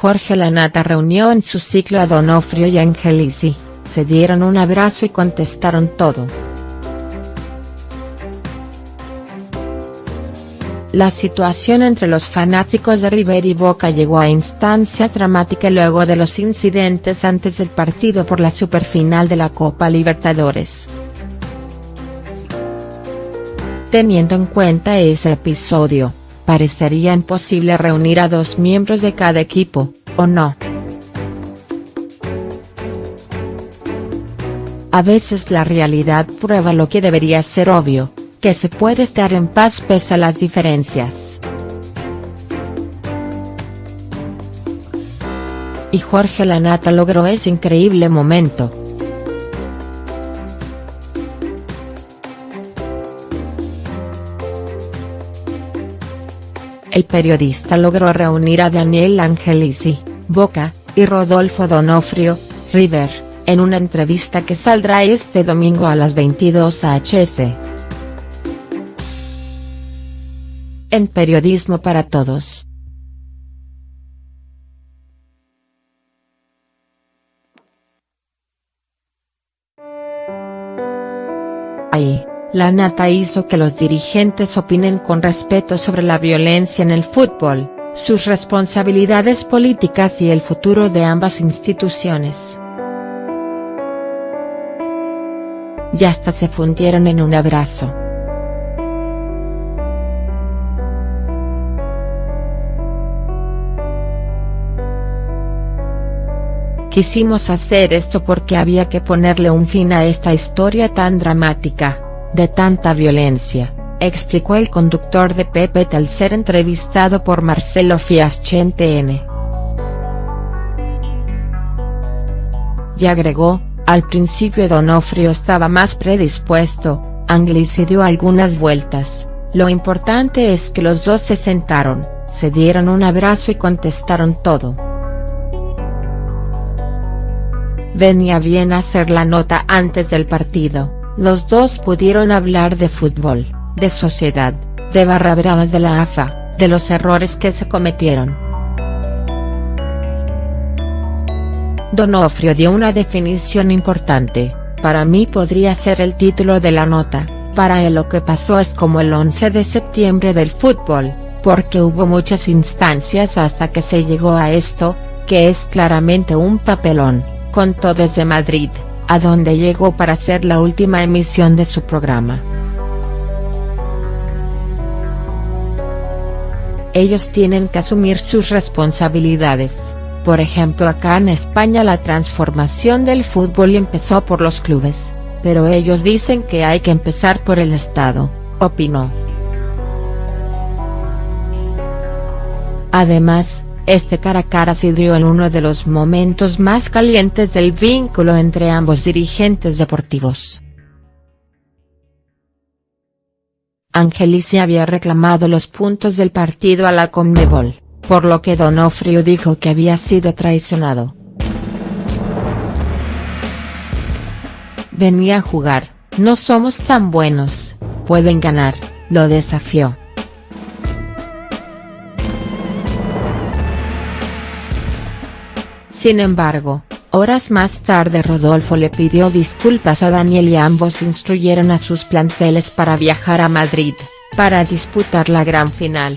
Jorge Lanata reunió en su ciclo a Donofrio y Angelici, se dieron un abrazo y contestaron todo. La situación entre los fanáticos de River y Boca llegó a instancias dramáticas luego de los incidentes antes del partido por la superfinal de la Copa Libertadores. Teniendo en cuenta ese episodio, parecería imposible reunir a dos miembros de cada equipo, ¿o no?. A veces la realidad prueba lo que debería ser obvio, que se puede estar en paz pese a las diferencias. Y Jorge Lanata logró ese increíble momento. El periodista logró reunir a Daniel Angelici, Boca, y Rodolfo Donofrio, River, en una entrevista que saldrá este domingo a las 22 hs. en Periodismo para Todos. Ahí, la nata hizo que los dirigentes opinen con respeto sobre la violencia en el fútbol, sus responsabilidades políticas y el futuro de ambas instituciones. Y hasta se fundieron en un abrazo. Quisimos hacer esto porque había que ponerle un fin a esta historia tan dramática, de tanta violencia, explicó el conductor de Pepe al ser entrevistado por Marcelo Fiasche en TN. Y agregó, al principio Donofrio estaba más predispuesto, Anglis dio algunas vueltas, lo importante es que los dos se sentaron, se dieron un abrazo y contestaron todo. venía bien hacer la nota antes del partido, los dos pudieron hablar de fútbol, de sociedad, de barra bravas de la AFA, de los errores que se cometieron. Donofrio dio una definición importante, para mí podría ser el título de la nota, para él lo que pasó es como el 11 de septiembre del fútbol, porque hubo muchas instancias hasta que se llegó a esto, que es claramente un papelón contó desde Madrid, a donde llegó para hacer la última emisión de su programa. Ellos tienen que asumir sus responsabilidades, por ejemplo acá en España la transformación del fútbol empezó por los clubes, pero ellos dicen que hay que empezar por el Estado, opinó. Además, este cara a cara se dio en uno de los momentos más calientes del vínculo entre ambos dirigentes deportivos. Angelici había reclamado los puntos del partido a la Conmebol, por lo que Donofrio dijo que había sido traicionado. Venía a jugar, no somos tan buenos, pueden ganar, lo desafió. Sin embargo, horas más tarde Rodolfo le pidió disculpas a Daniel y ambos instruyeron a sus planteles para viajar a Madrid, para disputar la gran final.